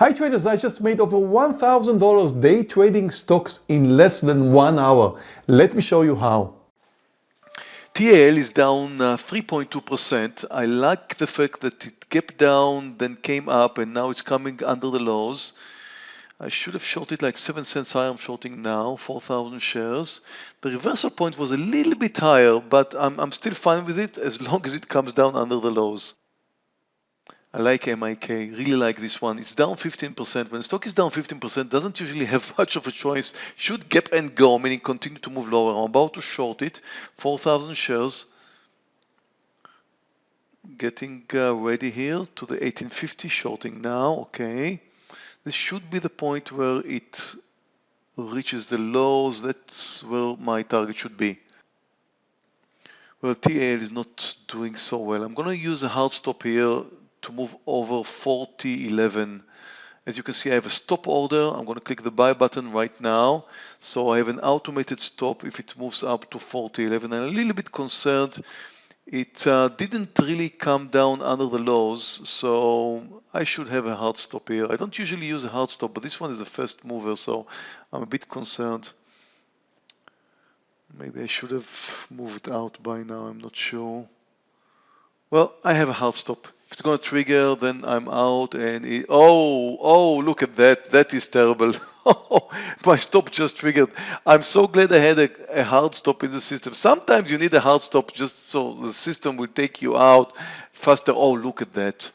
Hi traders, I just made over $1,000 day trading stocks in less than one hour. Let me show you how. TAL is down 3.2%. Uh, I like the fact that it kept down, then came up, and now it's coming under the lows. I should have shorted like 7 cents higher. I'm shorting now, 4,000 shares. The reversal point was a little bit higher, but I'm, I'm still fine with it as long as it comes down under the lows. I like MIK, really like this one. It's down 15%. When stock is down 15%, doesn't usually have much of a choice. Should gap and go, meaning continue to move lower. I'm about to short it, 4,000 shares. Getting uh, ready here to the 1850 shorting now, okay. This should be the point where it reaches the lows. That's where my target should be. Well, TAL is not doing so well. I'm going to use a hard stop here to move over 40.11. As you can see, I have a stop order. I'm going to click the buy button right now. So I have an automated stop if it moves up to 40.11. I'm a little bit concerned. It uh, didn't really come down under the lows, so I should have a hard stop here. I don't usually use a hard stop, but this one is a first mover, so I'm a bit concerned. Maybe I should have moved out by now, I'm not sure. Well, I have a hard stop. If it's going to trigger, then I'm out and it, oh, oh, look at that. That is terrible. My stop just triggered. I'm so glad I had a, a, hard stop in the system. Sometimes you need a hard stop just so the system will take you out faster. Oh, look at that.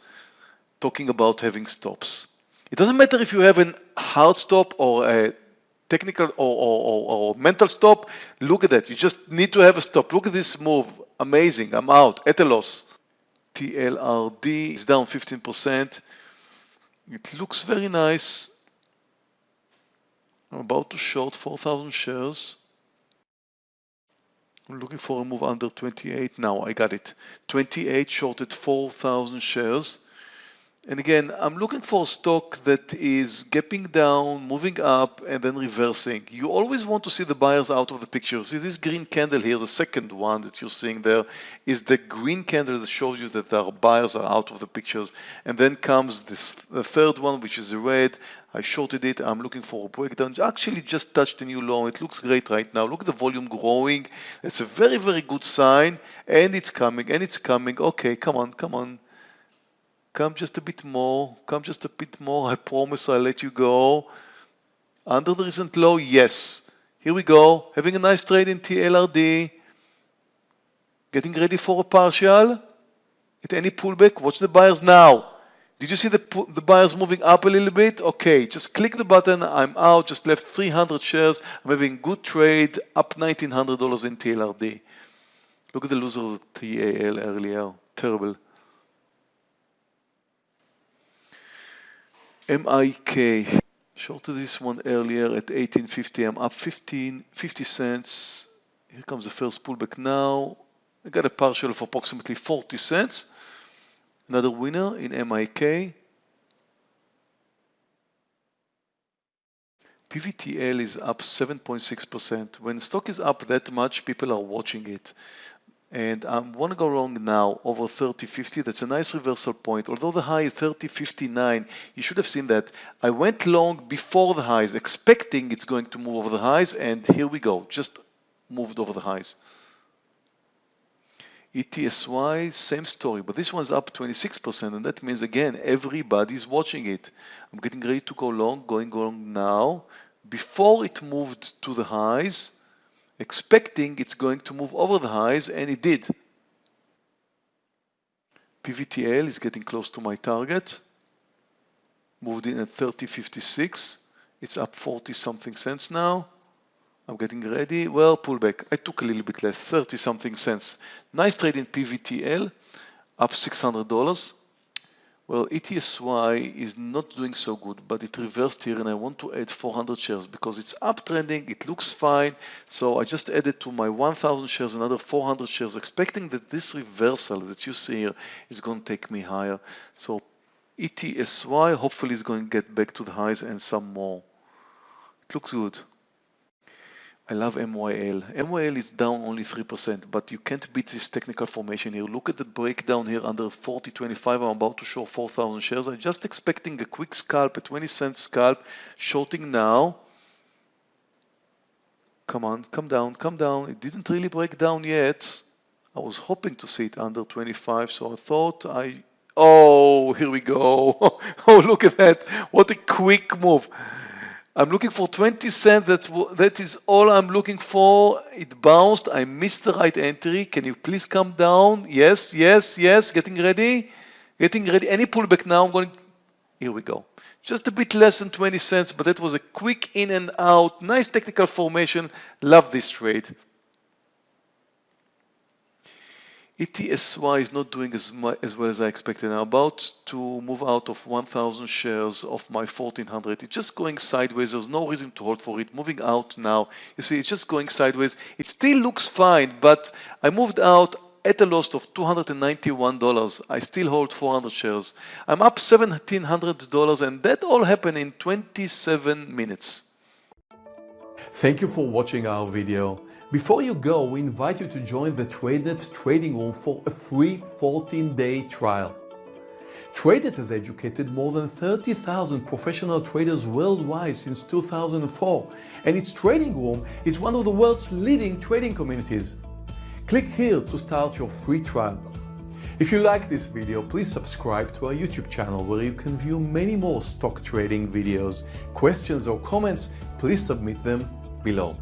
Talking about having stops. It doesn't matter if you have a hard stop or a technical or, or, or, or mental stop. Look at that. You just need to have a stop. Look at this move. Amazing. I'm out at a loss. TLRD is down 15%. It looks very nice. I'm about to short 4,000 shares. I'm looking for a move under 28 now. I got it. 28 shorted 4,000 shares. And again, I'm looking for a stock that is gapping down, moving up, and then reversing. You always want to see the buyers out of the picture. See this green candle here, the second one that you're seeing there, is the green candle that shows you that our buyers are out of the pictures. And then comes this, the third one, which is the red. I shorted it. I'm looking for a breakdown. Actually, just touched a new low. It looks great right now. Look at the volume growing. It's a very, very good sign. And it's coming, and it's coming. Okay, come on, come on Come just a bit more. Come just a bit more. I promise I'll let you go. Under the recent low, yes. Here we go. Having a nice trade in TLRD. Getting ready for a partial. At any pullback, watch the buyers now. Did you see the, the buyers moving up a little bit? Okay, just click the button. I'm out. Just left 300 shares. I'm having good trade. Up $1,900 in TLRD. Look at the losers at TAL earlier. Terrible. MIK. Shorted this one earlier at 1850. I'm up 15, 50 cents. Here comes the first pullback now. I got a partial of approximately 40 cents. Another winner in MIK. PVTL is up 7.6%. When stock is up that much, people are watching it and I want to go long now over 30.50 that's a nice reversal point. Although the high is 30.59 you should have seen that I went long before the highs expecting it's going to move over the highs and here we go just moved over the highs. ETSY same story but this one's up 26% and that means again everybody's watching it. I'm getting ready to go long going long now. Before it moved to the highs expecting it's going to move over the highs and it did. PVTL is getting close to my target. Moved in at 30.56. It's up 40 something cents now. I'm getting ready. Well, pullback. I took a little bit less, 30 something cents. Nice trade in PVTL, up $600. Well, ETSY is not doing so good, but it reversed here and I want to add 400 shares because it's uptrending, it looks fine. So I just added to my 1000 shares another 400 shares, expecting that this reversal that you see here is going to take me higher. So ETSY hopefully is going to get back to the highs and some more. It looks good. I love MYL. MYL is down only 3%, but you can't beat this technical formation here. Look at the breakdown here under 40.25. I'm about to show 4,000 shares. I'm just expecting a quick scalp, a 20 cent scalp, shorting now. Come on, come down, come down. It didn't really break down yet. I was hoping to see it under 25, so I thought I... Oh, here we go. oh, look at that. What a quick move. I'm looking for 20 cents. That, that is all I'm looking for. It bounced. I missed the right entry. Can you please come down? Yes, yes, yes. Getting ready. Getting ready. Any pullback now? I'm going. Here we go. Just a bit less than 20 cents, but that was a quick in and out. Nice technical formation. Love this trade. ETSY is not doing as, as well as I expected. I'm about to move out of 1,000 shares of my 1,400. It's just going sideways. There's no reason to hold for it. Moving out now. You see, it's just going sideways. It still looks fine, but I moved out at a loss of $291. I still hold 400 shares. I'm up $1,700 and that all happened in 27 minutes. Thank you for watching our video. Before you go, we invite you to join the TradeNet trading room for a free 14-day trial. TradeNet has educated more than 30,000 professional traders worldwide since 2004, and its trading room is one of the world's leading trading communities. Click here to start your free trial. If you like this video, please subscribe to our YouTube channel where you can view many more stock trading videos. Questions or comments, please submit them below.